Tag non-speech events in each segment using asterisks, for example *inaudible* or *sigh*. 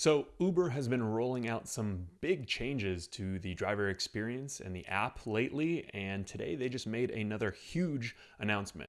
So, Uber has been rolling out some big changes to the driver experience and the app lately, and today they just made another huge announcement.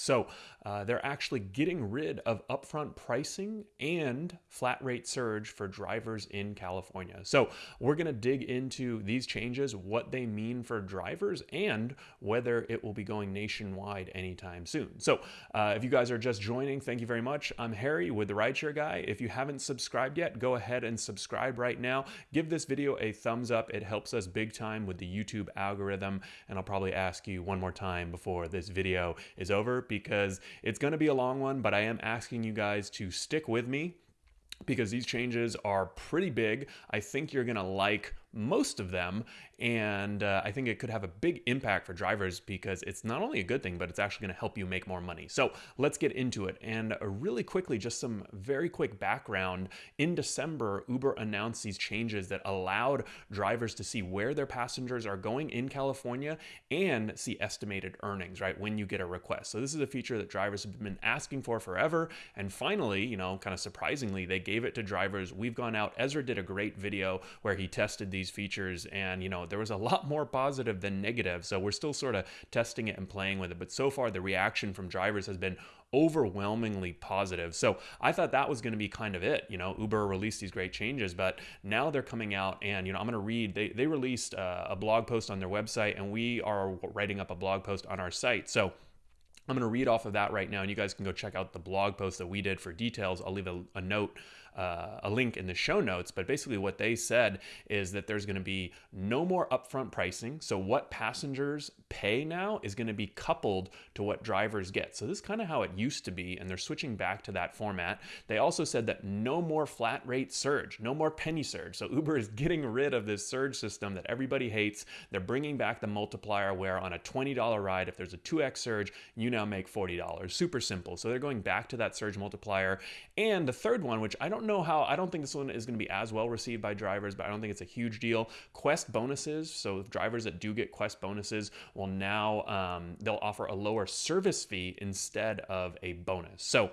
So uh, they're actually getting rid of upfront pricing and flat rate surge for drivers in California. So we're going to dig into these changes, what they mean for drivers, and whether it will be going nationwide anytime soon. So uh, if you guys are just joining, thank you very much. I'm Harry with the Rideshare Guy. If you haven't subscribed yet, go ahead and subscribe right now. Give this video a thumbs up. It helps us big time with the YouTube algorithm. And I'll probably ask you one more time before this video is over because it's going to be a long one, but I am asking you guys to stick with me because these changes are pretty big. I think you're going to like most of them. And uh, I think it could have a big impact for drivers because it's not only a good thing, but it's actually going to help you make more money. So let's get into it. And uh, really quickly, just some very quick background. In December, Uber announced these changes that allowed drivers to see where their passengers are going in California and see estimated earnings, right, when you get a request. So this is a feature that drivers have been asking for forever. And finally, you know, kind of surprisingly, they gave it to drivers. We've gone out, Ezra did a great video where he tested these these features and you know there was a lot more positive than negative so we're still sort of testing it and playing with it but so far the reaction from drivers has been overwhelmingly positive. So I thought that was going to be kind of it. You know, Uber released these great changes, but now they're coming out and, you know, I'm going to read, they, they released uh, a blog post on their website and we are writing up a blog post on our site. So I'm going to read off of that right now, and you guys can go check out the blog post that we did for details. I'll leave a, a note uh, a link in the show notes, but basically what they said is that there's going to be no more upfront pricing. So what passengers pay now is going to be coupled to what drivers get. So this is kind of how it used to be, and they're switching back to that format. They also said that no more flat rate surge, no more penny surge. So Uber is getting rid of this surge system that everybody hates. They're bringing back the multiplier where on a $20 ride, if there's a 2x surge, you now make $40. Super simple. So they're going back to that surge multiplier. And the third one, which I don't don't know how, I don't think this one is going to be as well received by drivers, but I don't think it's a huge deal. Quest bonuses, so drivers that do get Quest bonuses will now, um, they'll offer a lower service fee instead of a bonus. So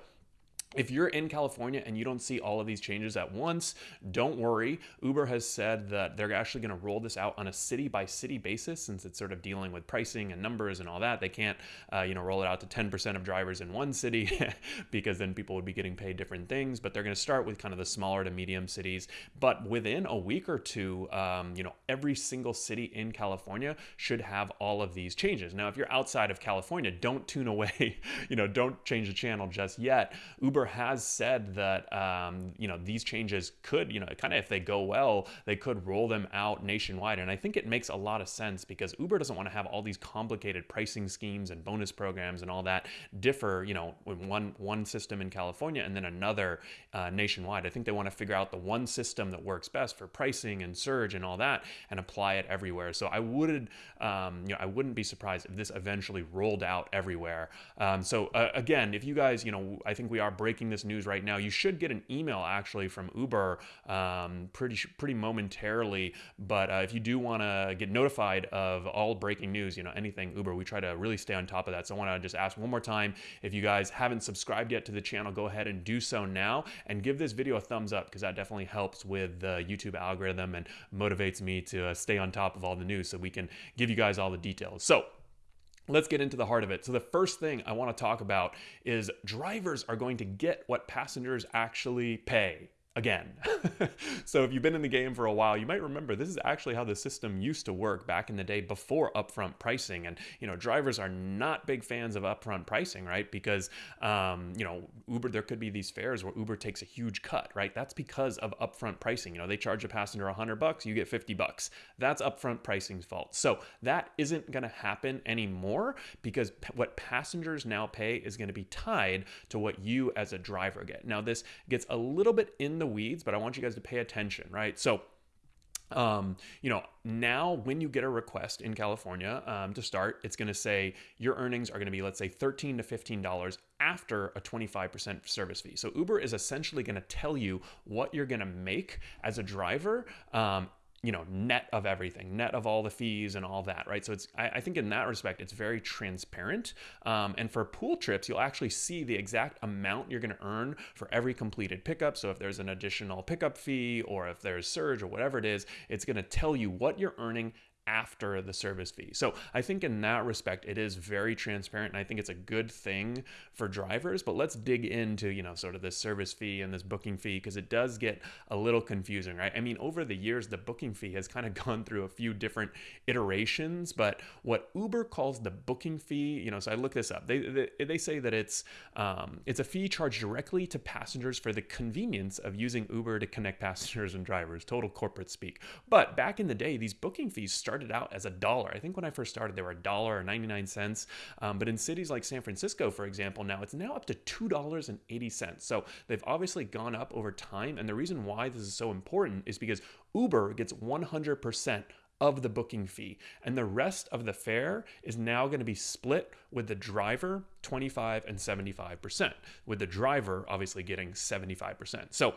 if you're in California and you don't see all of these changes at once, don't worry. Uber has said that they're actually going to roll this out on a city by city basis since it's sort of dealing with pricing and numbers and all that. They can't, uh, you know, roll it out to 10% of drivers in one city *laughs* because then people would be getting paid different things. But they're going to start with kind of the smaller to medium cities. But within a week or two, um, you know, every single city in California should have all of these changes. Now, if you're outside of California, don't tune away. *laughs* you know, don't change the channel just yet. Uber Uber has said that um, you know these changes could you know kind of if they go well they could roll them out nationwide. And I think it makes a lot of sense because Uber doesn't want to have all these complicated pricing schemes and bonus programs and all that differ you know one one system in California and then another uh, nationwide. I think they want to figure out the one system that works best for pricing and surge and all that and apply it everywhere. So I would um, you know I wouldn't be surprised if this eventually rolled out everywhere. Um, so uh, again if you guys you know I think we are breaking this news right now. You should get an email actually from Uber um, pretty pretty momentarily. But uh, if you do want to get notified of all breaking news, you know anything Uber, we try to really stay on top of that. So I want to just ask one more time if you guys haven't subscribed yet to the channel, go ahead and do so now and give this video a thumbs up because that definitely helps with the YouTube algorithm and motivates me to uh, stay on top of all the news so we can give you guys all the details. So Let's get into the heart of it. So, the first thing I want to talk about is drivers are going to get what passengers actually pay again. *laughs* so if you've been in the game for a while, you might remember this is actually how the system used to work back in the day before upfront pricing. And, you know, drivers are not big fans of upfront pricing, right? Because, um, you know, Uber, there could be these fares where Uber takes a huge cut, right? That's because of upfront pricing. You know, they charge a passenger 100 bucks, you get 50 bucks. That's upfront pricing's fault. So that isn't going to happen anymore because what passengers now pay is going to be tied to what you as a driver get. Now, this gets a little bit in the weeds, but I want you guys to pay attention, right? So, um, you know, now when you get a request in California um, to start, it's going to say your earnings are going to be, let's say, 13 to $15 after a 25% service fee. So Uber is essentially going to tell you what you're going to make as a driver um, you know, net of everything, net of all the fees and all that, right? So it's, I, I think in that respect, it's very transparent. Um, and for pool trips, you'll actually see the exact amount you're going to earn for every completed pickup. So if there's an additional pickup fee or if there's surge or whatever it is, it's going to tell you what you're earning after the service fee. So I think in that respect, it is very transparent and I think it's a good thing for drivers. But let's dig into, you know, sort of this service fee and this booking fee because it does get a little confusing, right? I mean, over the years, the booking fee has kind of *laughs* gone through a few different iterations, but what Uber calls the booking fee, you know, so I look this up. They they, they say that it's um, it's a fee charged directly to passengers for the convenience of using Uber to connect *laughs* passengers and drivers, total corporate speak. But back in the day, these booking fees started started out as a dollar. I think when I first started, they were a dollar or 99 cents. Um, but in cities like San Francisco, for example, now it's now up to $2.80. So they've obviously gone up over time. And the reason why this is so important is because Uber gets 100% of the booking fee. And the rest of the fare is now going to be split with the driver 25 and 75%, with the driver obviously getting 75%. So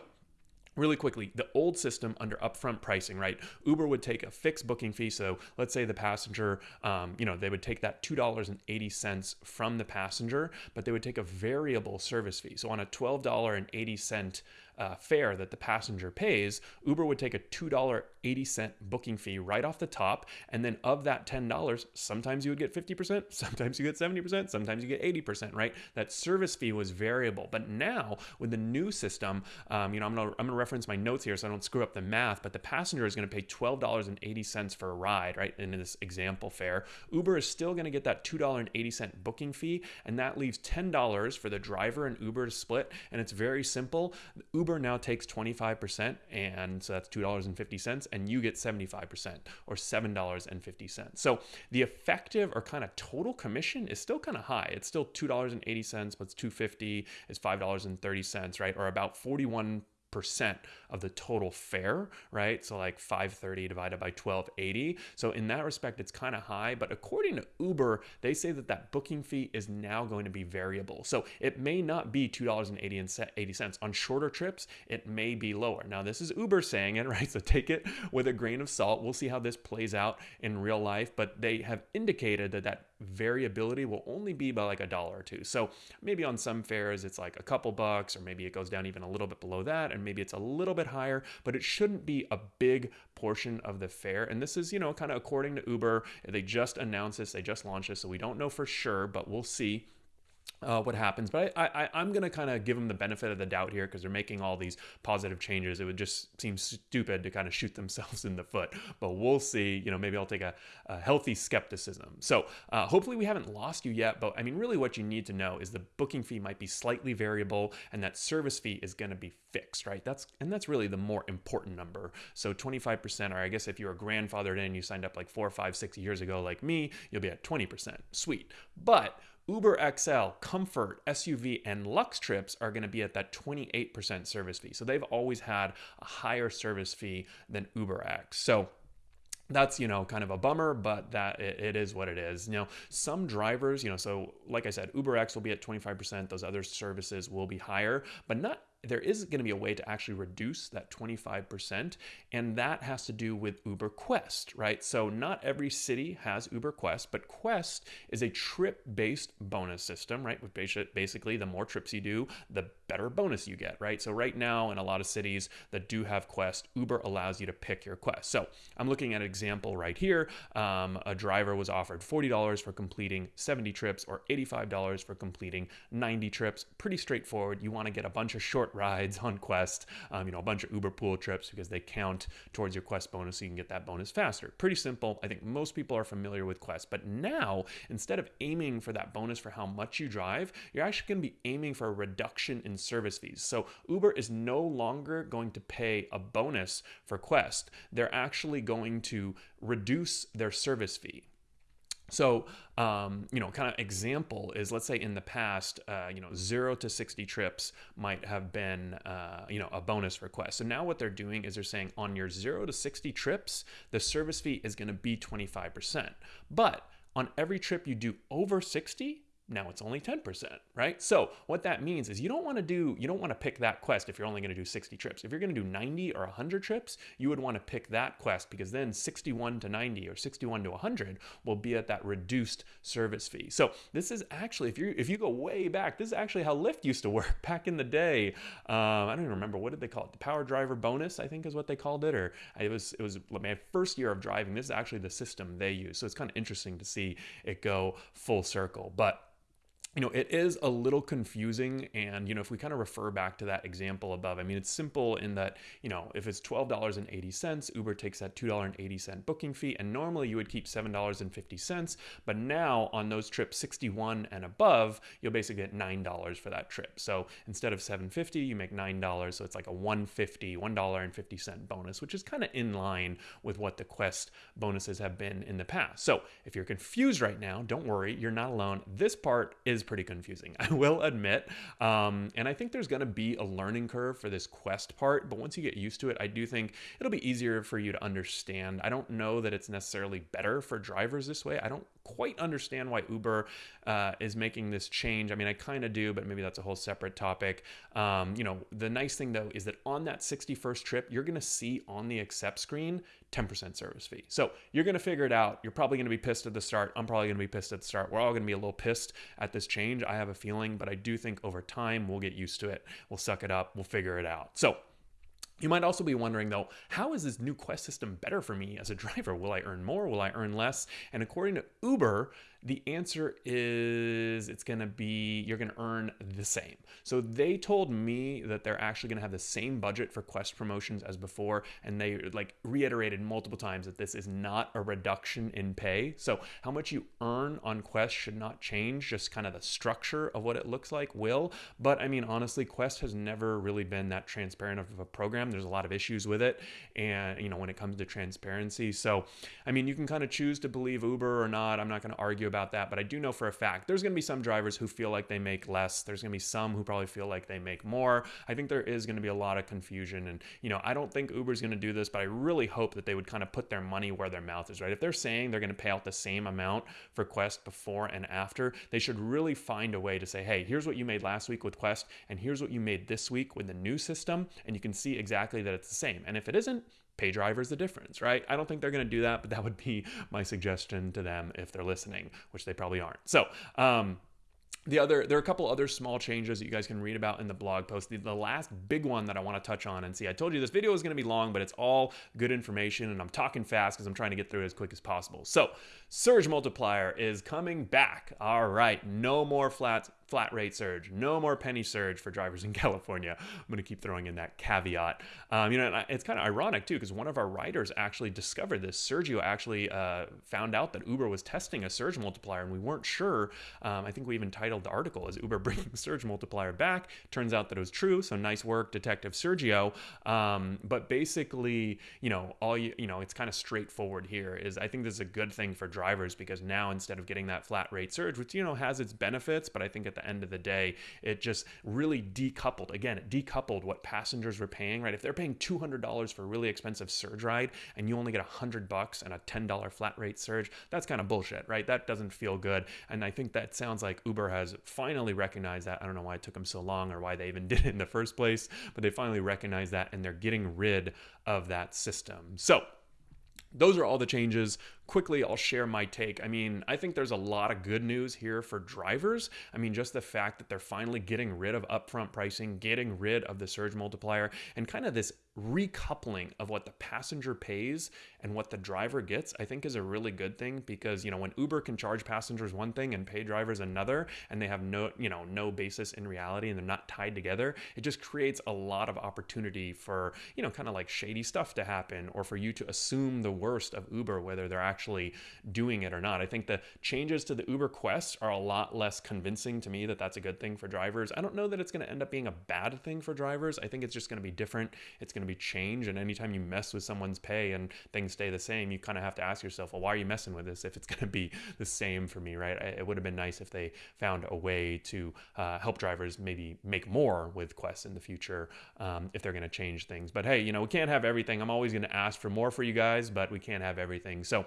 Really quickly, the old system under upfront pricing, right? Uber would take a fixed booking fee. So let's say the passenger, um, you know, they would take that $2.80 from the passenger, but they would take a variable service fee. So on a $12.80 uh, fare that the passenger pays, Uber would take a $2.80 booking fee right off the top. And then of that $10, sometimes you would get 50%, *laughs* sometimes you get 70%, sometimes you get 80%, right? That service fee was variable. But now with the new system, um, you know, I'm gonna, I'm gonna reference my notes here so I don't screw up the math, but the passenger is gonna pay $12.80 for a ride, right? In this example fare. Uber is still gonna get that $2.80 booking fee, and that leaves $10 for the driver and Uber to split. And it's very simple. Uber Uber now takes 25%, and so that's $2.50, and you get 75% or $7.50. So the effective or kind of total commission is still kind of high. It's still $2.80, but it's 250 is $5.30, right? Or about 41 percent of the total fare, right? So like 530 divided by 1280. So in that respect, it's kind of high. But according to Uber, they say that that booking fee is now going to be variable. So it may not be $2.80 on shorter trips. It may be lower. Now this is Uber saying it, *laughs* right? So take it with a grain of salt. We'll see how this plays out in real life. But they have indicated that that variability will only be by like a dollar or two. So maybe on some fares, it's like a couple bucks, or maybe it goes down even a little bit below that. And maybe it's a little bit higher, but it shouldn't be a big portion of the fare. And this is, you know, kind of according to Uber. They just announced this, they just launched this, so we don't know for sure, but we'll see uh, what happens. But I, I, am going to kind of give them the benefit of the doubt here because they're making all these positive changes. It would just seem stupid to kind of shoot themselves *laughs* in the foot. But we'll see. You know, maybe I'll take a, a healthy skepticism. So uh, hopefully we haven't lost you yet. But I mean, really, what you need to know is the booking fee might be slightly variable, and that service fee is going to be fixed, right? That's and that's really the more important number. So 25%, or I guess if you were grandfathered in, you signed up like four, five, six years ago, like me, you'll be at 20%. Sweet. But Uber XL, Comfort, SUV, and Lux trips are going to be at that 28% service fee. So they've always had a higher service fee than Uber X. So that's you know kind of a bummer but that it, is what it is you know some drivers you know so like i said uber x will be at 25% those other services will be higher but not there is going to be a way to actually reduce that 25%, and that has to do with Uber Quest, right? So, not every city has Uber Quest, but Quest is a trip based bonus system, right? Basically, the more trips you do, the better bonus you get, right? So, right now, in a lot of cities that do have Quest, Uber allows you to pick your Quest. So, I'm looking at an example right here. Um, a driver was offered $40 for completing 70 trips or $85 for completing 90 trips. Pretty straightforward. You want to get a bunch of short rides on Quest, um, you know, a bunch of Uber pool trips because they count towards your Quest bonus so you can get that bonus faster. Pretty simple. I think most people are familiar with Quest. But now, instead of aiming for that bonus for how much you drive, you're actually going to be aiming for a reduction in service fees. So Uber is no longer going to pay a bonus for Quest. They're actually going to reduce their service fee. So, um, you know, kind of example is let's say in the past, uh, you know, zero to 60 trips might have been, uh, you know, a bonus request. So now what they're doing is they're saying on your zero to 60 trips, the service fee is going to be 25%. But on every trip you do over 60, now it's only 10%, right? So what that means is you don't want to do, you don't want to pick that quest if you're only going to do 60 trips. If you're going to do 90 or 100 trips, you would want to pick that quest because then 61 to 90 or 61 to 100 will be at that reduced service fee. So this is actually, if you if you go way back, this is actually how Lyft used to work *laughs* back in the day. Um, I don't even remember what did they call it, the power driver bonus, I think is what they called it, or it was it was my first year of driving. This is actually the system they use, so it's kind of interesting to see it go full circle, but you know, it is a little confusing. And, you know, if we kind of refer back to that example above, I mean, it's simple in that, you know, if it's $12.80, Uber takes that $2.80 booking fee. And normally you would keep $7.50. But now on those trips 61 and above, you'll basically get $9 for that trip. So instead of $7.50, you make $9. So it's like a $1.50, $1.50 bonus, which is kind of in line with what the Quest bonuses have been in the past. So if you're confused right now, don't worry, you're not alone. This part is is pretty confusing, *laughs* I will admit. Um, and I think there's going to be a learning curve for this quest part, but once you get used to it, I do think it'll be easier for you to understand. I don't know that it's necessarily better for drivers this way. I don't quite understand why Uber uh, is making this change. I mean, I kind of do, but maybe that's a whole separate topic. Um, you know, the nice thing though is that on that 61st trip, you're going to see on the accept screen 10% service fee. So you're going to figure it out. You're probably going to be pissed at the start. I'm probably going to be pissed at the start. We're all going to be a little pissed at this change. I have a feeling, but I do think over time we'll get used to it. We'll suck it up. We'll figure it out. So you might also be wondering though, how is this new Quest system better for me as a driver? Will I earn more? Will I earn less? And according to Uber, the answer is it's going to be you're going to earn the same. So they told me that they're actually going to have the same budget for Quest promotions as before and they like reiterated multiple times that this is not a reduction in pay. So how much you earn on Quest should not change, just kind of the structure of what it looks like will. But I mean honestly, Quest has never really been that transparent of a program. There's a lot of issues with it and you know when it comes to transparency. So I mean you can kind of choose to believe Uber or not. I'm not going to argue about that, but I do know for a fact there's going to be some drivers who feel like they make less. There's going to be some who probably feel like they make more. I think there is going to be a lot of confusion. And, you know, I don't think Uber's going to do this, but I really hope that they would kind of put their money where their mouth is, right? If they're saying they're going to pay out the same amount for Quest before and after, they should really find a way to say, hey, here's what you made last week with Quest, and here's what you made this week with the new system. And you can see exactly that it's the same. And if it isn't, pay drivers the difference, right? I don't think they're going to do that, but that would be my suggestion to them if they're listening, which they probably aren't. So, um, the other there are a couple other small changes that you guys can read about in the blog post the, the last big one that i want to touch on and see i told you this video is going to be long but it's all good information and i'm talking fast because i'm trying to get through it as quick as possible so surge multiplier is coming back all right no more flat flat rate surge, no more penny surge for drivers in *laughs* California. I'm going to keep throwing in that caveat. Um, you know, it's kind of ironic too, because one of our writers actually discovered this. Sergio actually uh, found out that Uber was testing a surge multiplier, and we weren't sure. Um, I think we even titled the article as Uber *laughs* bringing surge multiplier back. Turns out that it was true. So nice work, Detective Sergio. Um, but basically, you know, all you, you know, it's kind of straightforward here. Is I think this is a good thing for drivers because now instead of getting that flat rate surge, which you know has its benefits, but I think at the the end of the day, it just really decoupled. Again, it decoupled what passengers were paying, right? If they're paying $200 for a really expensive surge ride and you only get 100 bucks and a $10 flat rate surge, that's kind of bullshit, right? That doesn't feel good. And I think that sounds like Uber has finally recognized that. I don't know why it took them so long or why they even *laughs* did it in the first place, but they finally recognized that and they're getting rid of that system. So, those are all the changes quickly I'll share my take. I mean, I think there's a lot of good news here for drivers. I mean, just the fact that they're finally getting rid of upfront pricing, getting rid of the surge multiplier, and kind of this recoupling of what the passenger pays and what the driver gets, I think is a really good thing because, you know, when Uber can charge passengers one thing and pay drivers another, and they have no, you know, no basis in reality and they're not tied together, it just creates a lot of opportunity for, you know, kind of like shady stuff to happen or for you to assume the worst of Uber, whether they're actually doing it or not. I think the changes to the Uber Quest are a lot less convincing to me that that's a good thing for drivers. I don't know that it's going to end up being a bad thing for drivers. I think it's just going to be different. It's going to be change. And anytime you mess with someone's pay and things stay the same, you kind of have to ask yourself, well, why are you messing with this if it's *laughs* going to be the same for me, right? It would have been nice if they found a way to uh, help drivers maybe make more with Quest in the future um, if they're going to change things. But hey, you know, we can't have everything. I'm always going to ask for more for you guys, but we can't have everything. So,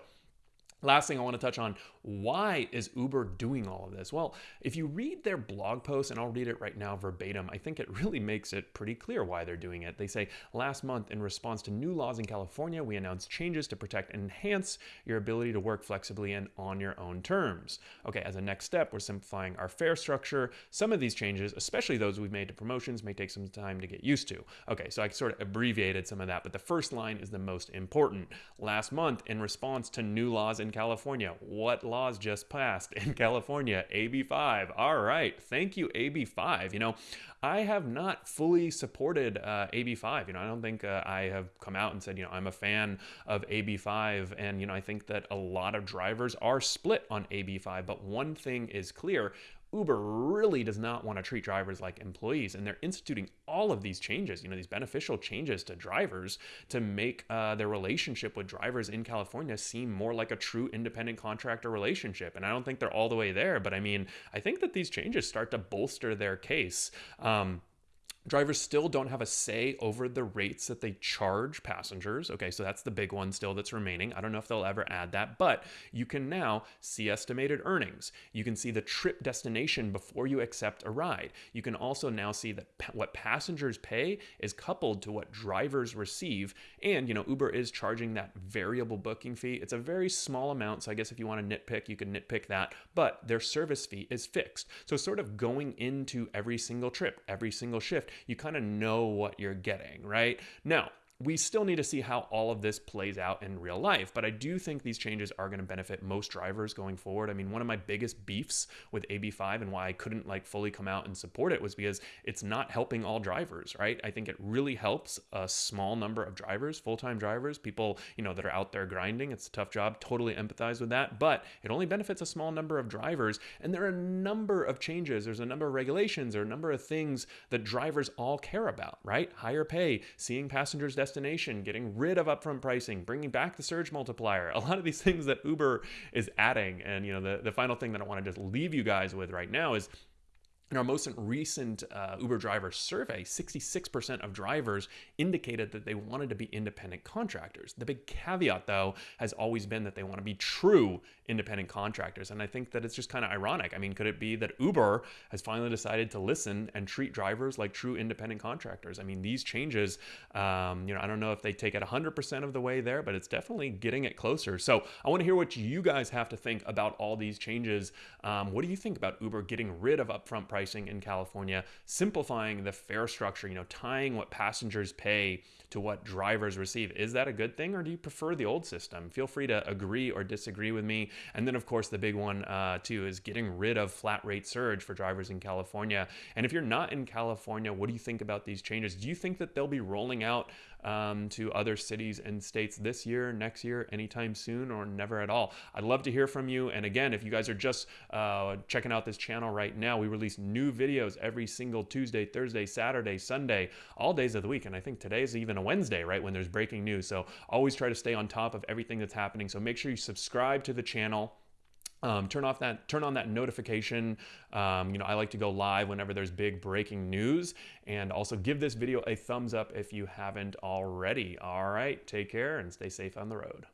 Last thing I want to touch on why is Uber doing all of this? Well, if you read their blog post, and I'll read it right now verbatim, I think it really makes it pretty clear why they're doing it. They say, Last month, in response to new laws in California, we announced changes to protect and enhance your ability to work flexibly and on your own terms. Okay, as a next step, we're simplifying our fare structure. Some of these changes, especially those we've made to promotions, may take some time to get used to. Okay, so I sort of abbreviated some of that, but the first line is the most important. Last month, in response to new laws in California. What laws just passed in *laughs* California? AB5. All right. Thank you, AB5. You know, I have not fully supported uh, AB5. You know, I don't think uh, I have come out and said, you know, I'm a fan of AB5. And, you know, I think that a lot of drivers are split on AB5. But one thing is clear Uber really does not want to treat drivers like employees, and they're instituting all of these changes, you know, these beneficial changes to drivers to make uh, their relationship with drivers in California seem more like a true independent contractor relationship. And I don't think they're all the way there, but I mean, I think that these changes start to bolster their case. Um, Drivers still don't have a say over the rates that they charge passengers. Okay, so that's the big one still that's remaining. I don't know if they'll ever add that, but you can now see estimated earnings. You can see the trip destination before you accept a ride. You can also now see that what passengers pay is coupled to what drivers receive. And, you know, Uber is charging that variable booking fee. It's a very small amount. So I guess if you want to nitpick, you can nitpick that, but their service fee is fixed. So, sort of going into every single trip, every single shift, you kind of know what you're getting, right? Now, we still need to see how all of this plays out in real life, but I do think these changes are going to benefit most drivers going forward. I mean, one of my biggest beefs with AB5 and why I couldn't like fully come out and support it was because it's not helping all drivers, right? I think it really helps a small number of drivers, full-time drivers, people, you know, that are out there grinding. It's a tough job, totally empathize with that, but it only benefits a small number of drivers, and there are a number of changes, there's a number of regulations, there are a number of things that drivers all care about, right? Higher pay, seeing passengers destination, getting rid of upfront pricing, bringing back the surge multiplier, *laughs* a lot of these things that Uber is adding. And, you know, the, the final thing that I want to just leave you guys with right now is in our most recent uh, Uber driver survey, 66% of drivers indicated that they wanted to be independent contractors. The big caveat, though, has always been that they want to be true independent contractors. And I think that it's just kind of ironic. I mean, could it be that Uber has finally decided to listen and treat drivers like true independent contractors? I mean, these changes, um, you know, I don't know if they take it 100% of the way there, but it's definitely getting it closer. So I want to hear what you guys have to think about all these changes. Um, what do you think about Uber getting rid of upfront pricing? in California, simplifying the fare structure, you know, tying what passengers pay to what drivers receive. Is that a good thing or do you prefer the old system? Feel free to agree or disagree with me. And then, of course, the big one uh, too is getting rid of flat rate surge for drivers in California. And if you're not in California, what do you think about these changes? Do you think that they'll be rolling out um, to other cities and states this year, next year, anytime soon, or never at all? I'd love to hear from you. And again, if you guys are just uh, checking out this channel right now, we release new videos every single Tuesday, Thursday, Saturday, Sunday, all days of the week. And I think today is even a Wednesday, right, when there's breaking news. So always try to stay on top of everything that's happening. So make sure you subscribe to the channel. Um, turn off that turn on that notification. Um, you know i like to go live whenever there's big breaking news. And also give this video a thumbs up if you haven't already. All right take care and stay safe on the road